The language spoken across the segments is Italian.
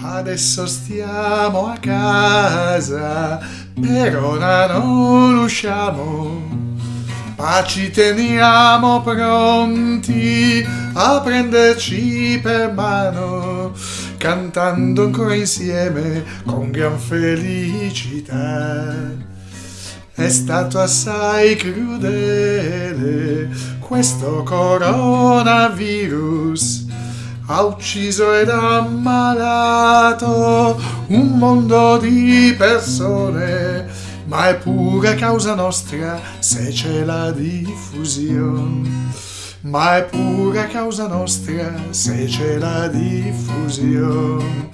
Adesso stiamo a casa, per ora non usciamo. Ma ci teniamo pronti a prenderci per mano, cantando ancora insieme con gran felicità. È stato assai crudele questo coronavirus ha ucciso ed ammalato un mondo di persone, ma è pure causa nostra se c'è la diffusione. Ma è pure causa nostra se c'è la diffusione.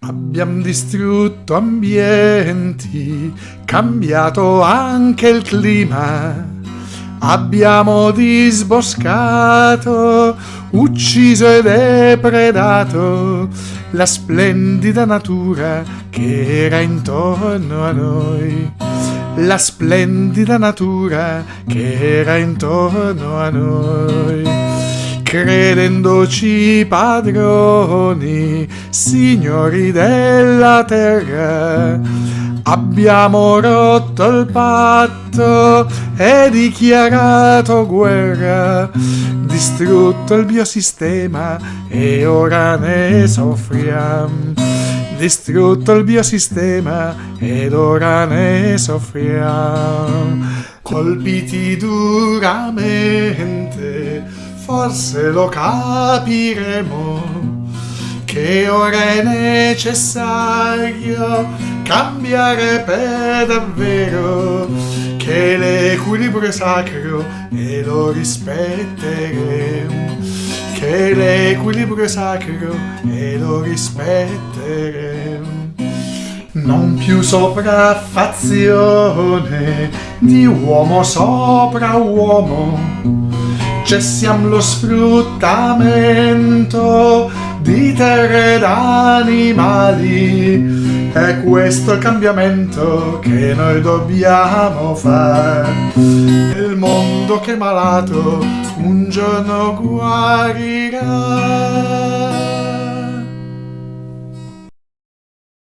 Abbiamo distrutto ambienti, cambiato anche il clima Abbiamo disboscato, ucciso e depredato la splendida natura che era intorno a noi. La splendida natura che era intorno a noi. Credendoci padroni, signori della terra, Abbiamo rotto il patto e dichiarato guerra, distrutto il biosistema e ora ne soffriamo. Distrutto il biosistema ed ora ne soffriamo. Colpiti duramente, forse lo capiremo che ora è necessario cambiare per davvero, che l'equilibrio è sacro e lo rispetteremo, che l'equilibrio è sacro e lo rispetteremo. Non più sopraffazione di uomo sopra uomo, cessiamo lo sfruttamento ed animali è questo il cambiamento che noi dobbiamo fare. Il mondo che è malato un giorno guarirà.